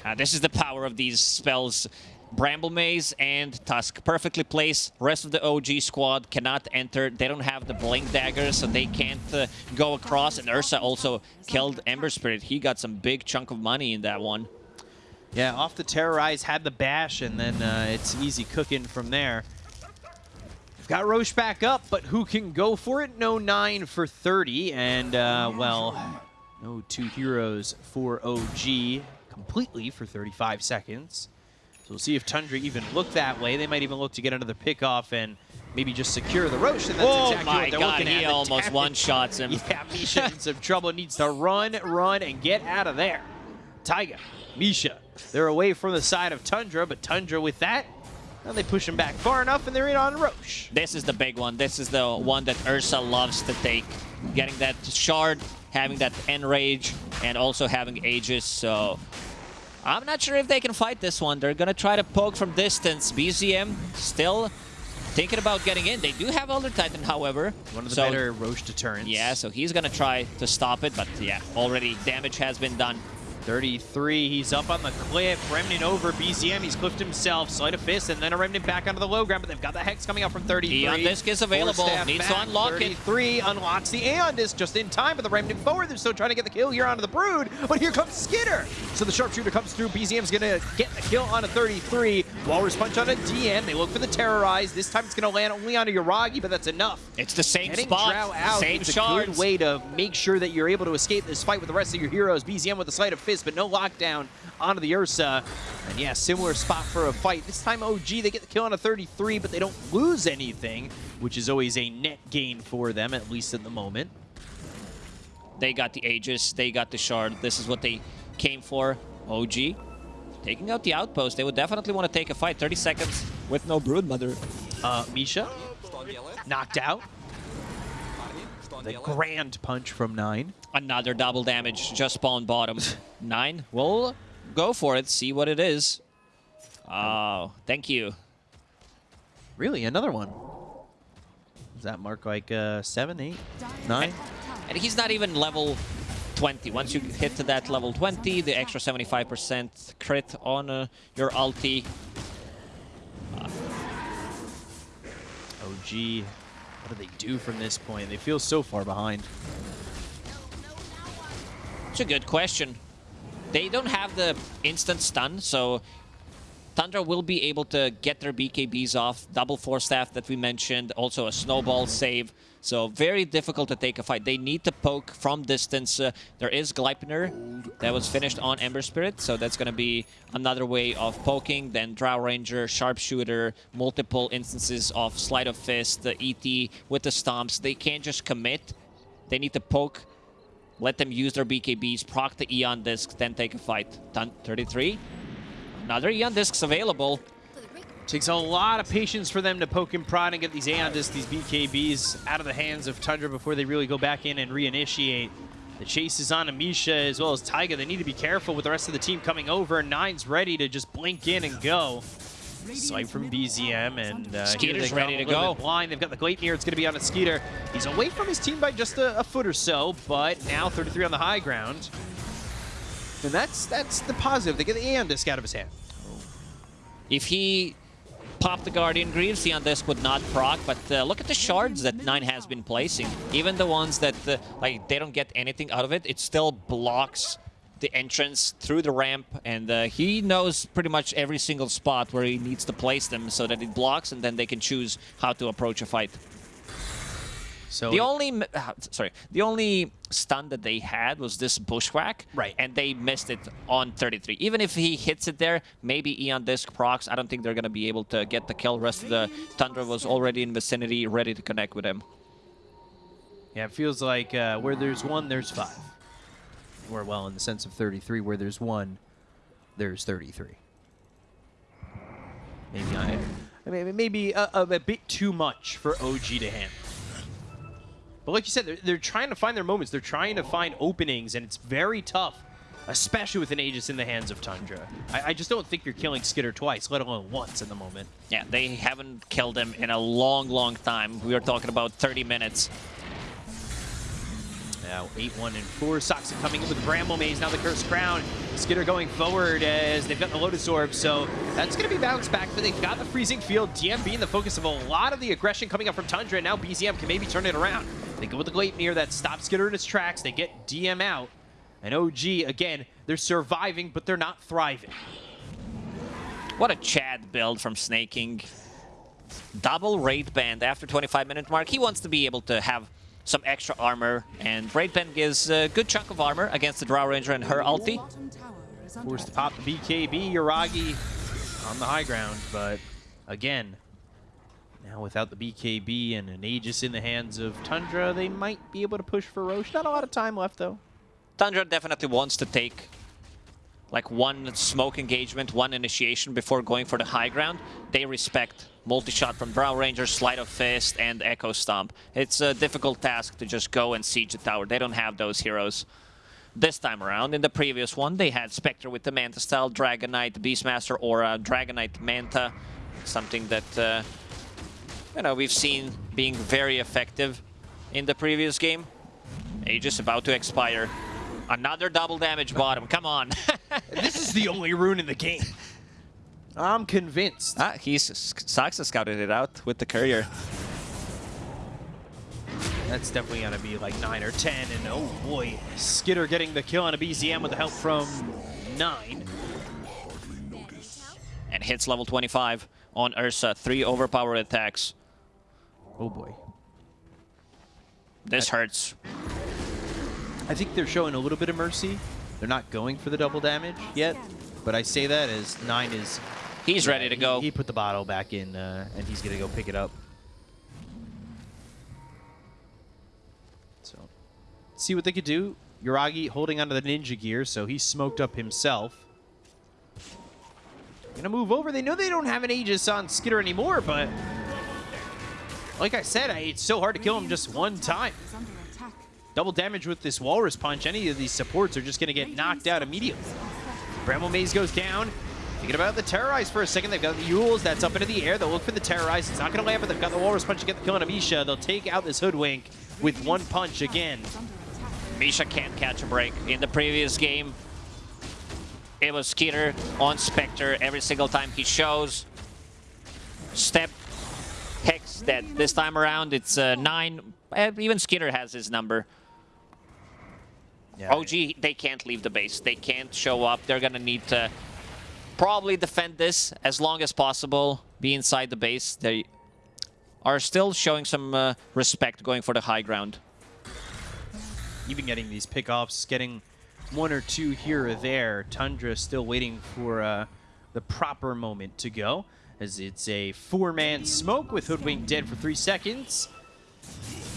Uh, this is the power of these spells. Bramble Maze and Tusk perfectly placed. Rest of the OG squad cannot enter. They don't have the Blink Daggers, so they can't uh, go across. And Ursa also killed Ember Spirit. He got some big chunk of money in that one. Yeah, off the Terrorize, had the bash, and then uh, it's easy cooking from there. We've got Rosh back up, but who can go for it? No 9 for 30, and, uh, well, no two heroes for OG completely for 35 seconds. So we'll see if Tundra even look that way. They might even look to get another pick off, and maybe just secure the Rosh, and that's oh exactly my what they're god, looking he The almost one-shots him. Yeah, Misha in some trouble. Needs to run, run, and get out of there. Taiga, Misha, they're away from the side of Tundra, but Tundra with that, now they push him back far enough, and they're in on Rosh. This is the big one. This is the one that Ursa loves to take. Getting that shard, having that enrage, and also having Aegis. So I'm not sure if they can fight this one. They're going to try to poke from distance. BZM still thinking about getting in. They do have Elder Titan, however. One of the So- better Rosh deterrents. Yeah, so he's going to try to stop it. But yeah, already damage has been done. 33, he's up on the cliff. Remnant over BZM, he's cliffed himself. Sleight of fist, and then a Remnant back onto the low ground, but they've got the Hex coming out from 33. Aeon Disc is available. Needs to unlock it. 33 unlocks the Aeon Disc just in time, but the Remnant forward, they're still trying to get the kill here onto the Brood, but here comes Skiter. So the Sharpshooter comes through, BZM's gonna get the kill on a 33. Walrus Punch on a DM, they look for the Terrorize. This time it's gonna land only on a Yuragi, but that's enough. It's the same Getting spot, Drow out same is a good way to make sure that you're able to escape this fight with the rest of your heroes. BZM with the sleight of fist, but no lockdown onto the Ursa. And yeah, similar spot for a fight. This time OG, they get the kill on a 33, but they don't lose anything, which is always a net gain for them, at least at the moment. They got the Aegis, they got the Shard. This is what they came for. OG taking out the outpost. They would definitely want to take a fight. 30 seconds with no Broodmother. Uh, Misha, knocked out. The grand punch from Nine. Another double damage, just spawn bottom. Nine, we'll go for it, see what it is. Oh, thank you. Really, another one. Does that mark like uh, seven, eight, nine? And he's not even level 20. Once you hit to that level 20, the extra 75% crit on uh, your ulti. OG, what do they do from this point? They feel so far behind. It's a good question. They don't have the instant stun, so Tundra will be able to get their BKBs off. Double Force Staff that we mentioned, also a Snowball save. So very difficult to take a fight. They need to poke from distance. Uh, there is Gleipnir that was finished on Ember Spirit, so that's going to be another way of poking. Then Drow Ranger, Sharpshooter, multiple instances of Sleight of Fist, the ET with the Stomps. They can't just commit. They need to poke let them use their BKBs, proc the Aeon Disc, then take a fight. Done. 33. Another Aeon Discs available. Takes a lot of patience for them to poke and prod and get these Aeon Discs, these BKBs, out of the hands of Tundra before they really go back in and reinitiate. The chase is on a Misha as well as Taiga. They need to be careful with the rest of the team coming over. Nine's ready to just blink in and go. Sight from BZM and uh, Skiter's ready to go. Blind. They've got the Gleipnir. It's going to be on a Skiter. He's away from his team by just a, a foot or so, but now 33 on the high ground. And that's that's the positive. They get the Aeon Disc out of his hand. If he popped the Guardian Greaves, the Aeon Disc would not proc, but uh, look at the shards that Nine has been placing. Even the ones that, uh, like, they don't get anything out of it, it still blocks the entrance through the ramp, and uh, he knows pretty much every single spot where he needs to place them so that it blocks, and then they can choose how to approach a fight. So The only, uh, sorry, the only stun that they had was this bushwhack, Right. And they missed it on 33. Even if he hits it there, maybe Aeon Disc procs. I don't think they're gonna be able to get the kill. Rest of the Tundra was already in vicinity, ready to connect with him. Yeah, it feels like uh, where there's one, there's five. Or, well, in the sense of 33, where there's one, there's 33. Maybe I, I mean, maybe a, a, a bit too much for OG to handle. But like you said, they're, they're trying to find their moments. They're trying to find openings, and it's very tough, especially with an Aegis in the hands of Tundra. I, I just don't think you're killing Skiter twice, let alone once in the moment. Yeah, they haven't killed him in a long, long time. We are talking about 30 minutes. Now 8-1 and 4. Saksa coming in with Bramble Maze. Now the Cursed Crown. Skiter going forward as they've got the Lotus Orb. So that's going to be bounced back, but they've got the Freezing Field. DM being the focus of a lot of the aggression coming up from Tundra. And now BZM can maybe turn it around. They go with the Gleipnir that stops Skiter in his tracks. They get DM out. And OG, again, they're surviving, but they're not thriving. What a Chad build from Sneyking. Double Raid Band after 25 minute mark. He wants to be able to have some extra armor, and Raid Band gives a good chunk of armor against the Drow Ranger and her ulti. Bottom tower is under Forced to pop the BKB. Yuragi on the high ground, but again, Now without the BKB and an Aegis in the hands of Tundra, they might be able to push for Rosh. Not a lot of time left though. Tundra definitely wants to take like one smoke engagement, one initiation before going for the high ground. They respect multi-shot from Drow Ranger, Sleight of Fist, and Echo Stomp. It's a difficult task to just go and siege the tower. They don't have those heroes. This time around, in the previous one, they had Spectre with the Manta style, Dragonite, Beastmaster Aura, Dragonite Manta, something that, uh, you know, we've seen being very effective in the previous game. Aegis about to expire. Another double damage bottom, come on. this is the only rune in the game. I'm convinced. ah, he's, Saksa scouted it out with the courier. That's definitely going to be like 9 or 10. And oh boy, Skiter getting the kill on a BZM with the help from 9. And hits level 25 on Ursa. Three overpowered attacks. Oh boy. This hurts. I think they're showing a little bit of mercy. They're not going for the double damage yet. But I say that as 9 is... He's ready to he- go. He, put the bottle back in uh, and he's going to go pick it up. So, see what they could do. Yuragi holding onto the ninja gear, so he smoked up himself. Gonna move over. They know they don't have an Aegis on Skiter anymore, but like I said, I, it's so hard to kill him just one time. Is under attack. Double damage with this Walrus Punch. Any of these supports are just gonna get knocked out immediately. Bramble Maze goes down. Thinking about the Terrorize for a second. They've got the Euls. That's up into the air. They'll look for the Terrorize. It's not going to land, but they've got the Walrus Punch to get the kill on a Misha. They'll take out this Hoodwink with one punch again. Is under attack. Misha can't catch a break. In the previous game, it was Skiter on Spectre every single time he shows. Step, Hex dead. This time around, it's uh, 9. Uh, Even Skiter has his number. Yeah, OG, they can't leave the base. They can't show up. They're gonna need to probably defend this as long as possible. Be inside the base. They are still showing some uh, respect going for the high ground. Even getting these pickoffs, getting one or two here or there. Tundra still waiting for uh, the proper moment to go. As it's a four-man smoke with Hoodwink dead for three seconds.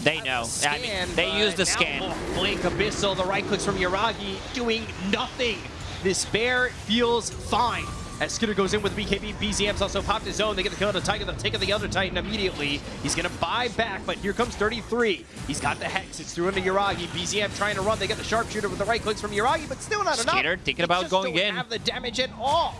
They know. I mean, they use the scan. Blink Abyssal, the right clicks from Yuragi, doing nothing. This bear feels fine. As Skiter goes in with BKB, BZM's also popped his own. They get the kill on the Titan. They'll take out the other Titan immediately. He's going to buy back, but here comes 33. He's got the Hex. It's through into Yuragi. BZM trying to run. They get the Sharpshooter with the right clicks from Yuragi, but still not enough. Skiter thinking about going don't in. have the damage at all.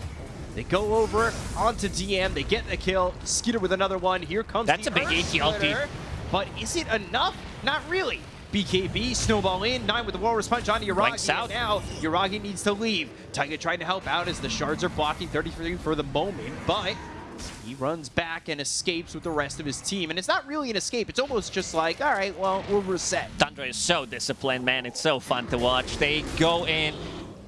They go over onto DM. They get the kill. Skiter with another one. Here comes That's the a big Earth AT ulti. Splitter. But is it enough? Not really. BKB, snowball in, 9 with the Walrus Punch onto and. Now, Yuragi needs to leave. Taiga trying to help out as the shards are blocking 33 for the moment, but he runs back and escapes with the rest of his team. And it's not really an escape. It's almost just like, all right, well, we'll reset. Tundra is so disciplined, man. It's so fun to watch. They go in.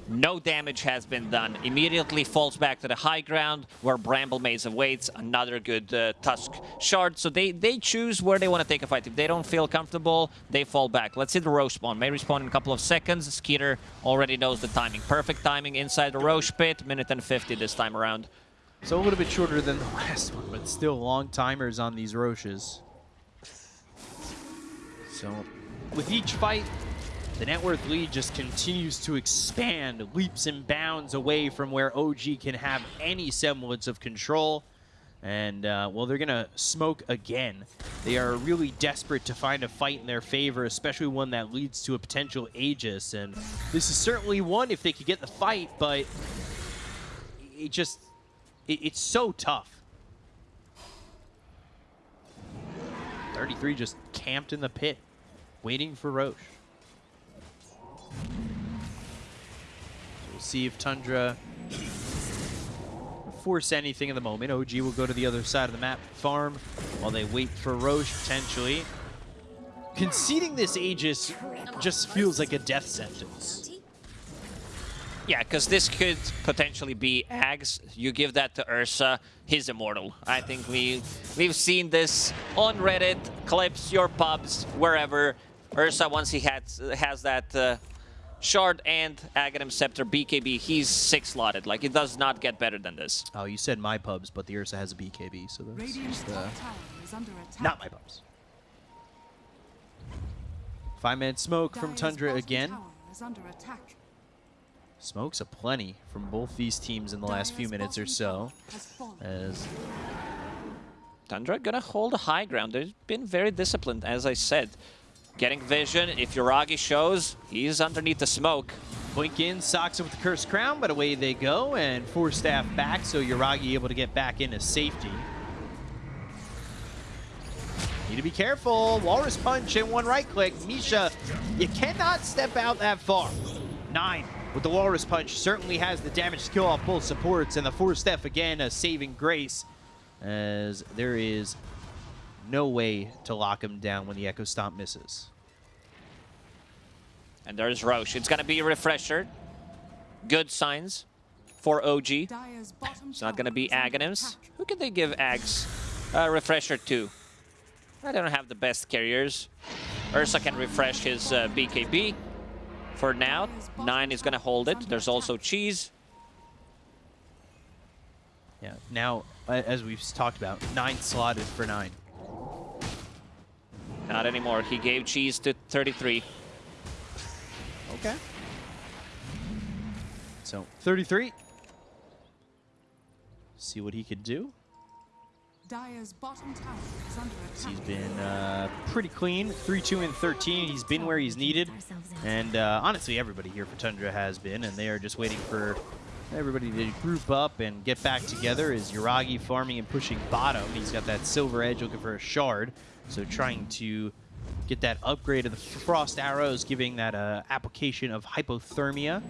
No damage has been done. Immediately falls back to the high ground where Bramble Maze awaits. Another good uh, Tusk shard. So they, they choose where they want to take a fight. If they don't feel comfortable, they fall back. Let's see the Rosh spawn. May respawn in a couple of seconds. Skiter already knows the timing. Perfect timing inside the Rosh pit. Minute and 50 this time around. So a little bit shorter than the last one, but still long timers on these Roshes. So with each fight, the net worth lead just continues to expand, leaps and bounds away from where OG can have any semblance of control. And, uh, well, they're going to smoke again. They are really desperate to find a fight in their favor, especially one that leads to a potential Aegis. And this is certainly one if they could get the fight, but it just, it, it's so tough. 33 just camped in the pit, waiting for Rosh. We'll see if Tundra force anything in the moment. OG will go to the other side of the map, farm, while they wait for Rosh potentially. Conceding this Aegis just feels like a death sentence. Yeah, because this could potentially be Ags. You give that to Ursa, he's immortal. I think we, we've seen this on Reddit, clips, your pubs, wherever. Ursa, once he has, has that uh, Shard and Aghanim Scepter BKB, he's six-slotted. Like, it does not get better than this. Oh, you said my pubs, but the Ursa has a BKB, so that's Radiant's just, uh, is. Not my pubs. Five minute smoke from Tundra again. is under attack. Smokes a plenty from both these teams in the last few minutes or so. tower has fallen. As Tundra gonna hold a high ground. They've been very disciplined, as I said. Getting vision. If Yuragi shows, he's underneath the smoke. Blink in, Saksa with the Cursed Crown, but away they go, and Force Staff back, so Yuragi able to get back into safety. Need to be careful. Walrus Punch and one right click. Misha, you cannot step out that far. Nine with the Walrus Punch certainly has the damage to kill off both supports, and the Force Staff again a saving grace, as there is no way to lock him down when the Echo Stomp misses. And there's Rosh. It's gonna be a refresher. Good signs for OG. It's not gonna be is Aghanims. Who can they give Ags a refresher to? I don't have the best carriers. Ursa can refresh his uh, BKB. For now, Nine is gonna hold it. There's also Cheese. Yeah. Now, as we've talked about, nine slotted for nine. Not anymore. He gave Cheese to 33. Okay. So 33. See what he could do. Dire's bottom tower is under attack. He's been uh, pretty clean. 3, 2, and 13. He's been where he's needed. And uh, honestly, everybody here for Tundra has been, and they are just waiting for everybody to group up and get back together. Is Yuragi farming and pushing bottom? He's got that silver edge looking for a shard. So trying to get that upgrade of the frost arrows, giving that uh, application of hypothermia.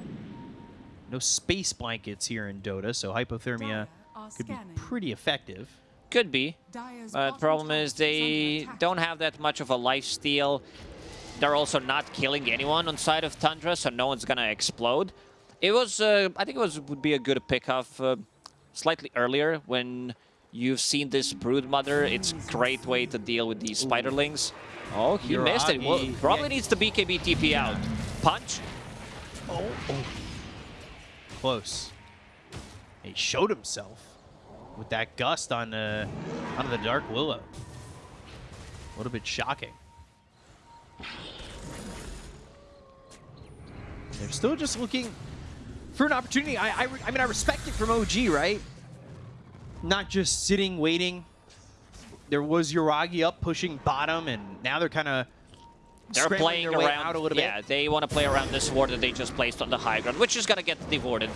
No space blankets here in Dota, so hypothermia could be pretty effective. Could be. Dire's But bottom problem is they don't have that much of a life steal. They're also not killing anyone on side of Tundra, so no one's gonna explode. It was, uh, I think it was would be a good pickoff uh, slightly earlier when you've seen this Brood Mother. It's a great way to deal with these spiderlings. Oh, he missed it. Well, probably yeah. needs the BKB TP out. Punch. Oh, Close. He showed himself with that gust on uh, on the Dark Willow. A little bit shocking. They're still just looking for an opportunity. I, I, I mean, I respect it from OG, right? Not just sitting, waiting. There was Yuragi up pushing bottom, and now they're kind of They're playing around. a little bit. yeah, bit. they want to play around this ward that they just placed on the high ground, which is gonna get devorted.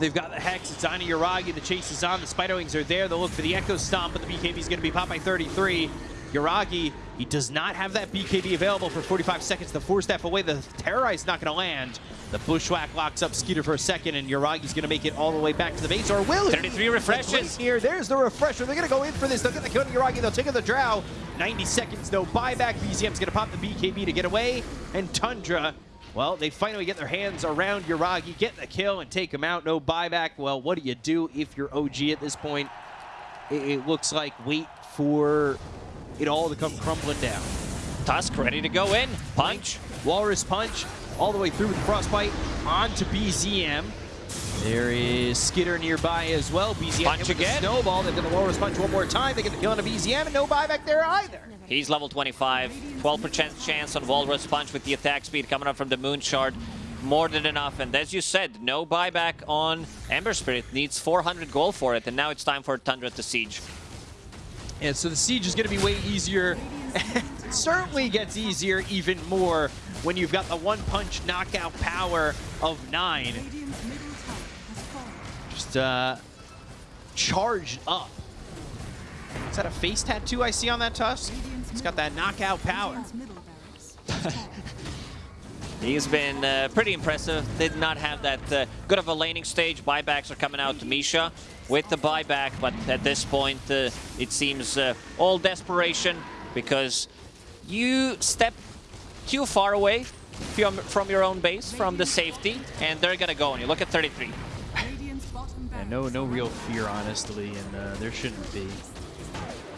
They've got the Hex, it's on to Yuragi, the chase is on, the Spiderlings are there, they'll look for the Echo Stomp, but the BKB is going to be popped by 33. Yuragi, he does not have that BKB available for 45 seconds, the Force Staff away, the Terrorize not going to land. The Bushwhack locks up Skiter for a second, and Yuragi's going to make it all the way back to the base, or will he? 33 refreshes. Here, there's the refresher, they're going to go in for this, they'll get the kill to Yuragi, they'll take out the Drow. 90 seconds, no buyback, BZM's going to pop the BKB to get away, and Tundra well, they finally get their hands around Yuragi, get the kill, and take him out. No buyback. Well, what do you do if you're OG at this point? It looks like wait for it all to come crumbling down. Tusk ready to go in. Punch. Walrus Punch all the way through with the Frostbite onto BZM. There is Skiter nearby as well. BZM Punch with the again. Snowball. They get the Walrus Punch one more time. They get the kill on a BZM, and no buyback there either. He's level 25. 12% chance on Walrus Punch with the attack speed coming up from the Moon Shard. More than enough. And as you said, no buyback on Ember Spirit. Needs 400 gold for it. And now it's time for Tundra to siege. And so the siege is going to be way easier. It certainly gets easier even more when you've got the one-punch knockout power of nine. Radiant's middle tower has fallen. Just uh, charged up. Is that a face tattoo I see on that tusk? It's got that knockout power. He's been uh, pretty impressive. Did not have that uh, good of a laning stage. Buybacks are coming out to Misha with the buyback, but at this point, uh, it seems uh, all desperation because you step too far away from, from your own base, from the safety, and they're gonna go on you. Look at 33. Radiant's Yeah, no, no real fear, honestly, and uh, there shouldn't be.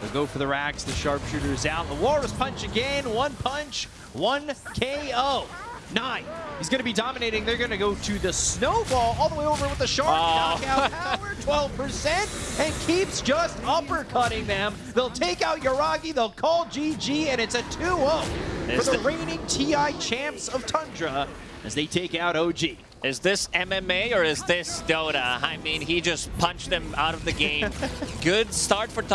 They'll go for the racks. The sharpshooter's out. The Walrus punch again. One punch, one KO. Nine. He's going to be dominating. They're going to go to the snowball all the way over with the shark. Oh. Knockout power, 12%, and keeps just uppercutting them. They'll take out Yuragi. They'll call GG, and it's a 2-0 for the the- reigning TI champs of Tundra as they take out OG. Is this MMA or is this Dota? I mean, he just punched them out of the game. Good start for Tundra.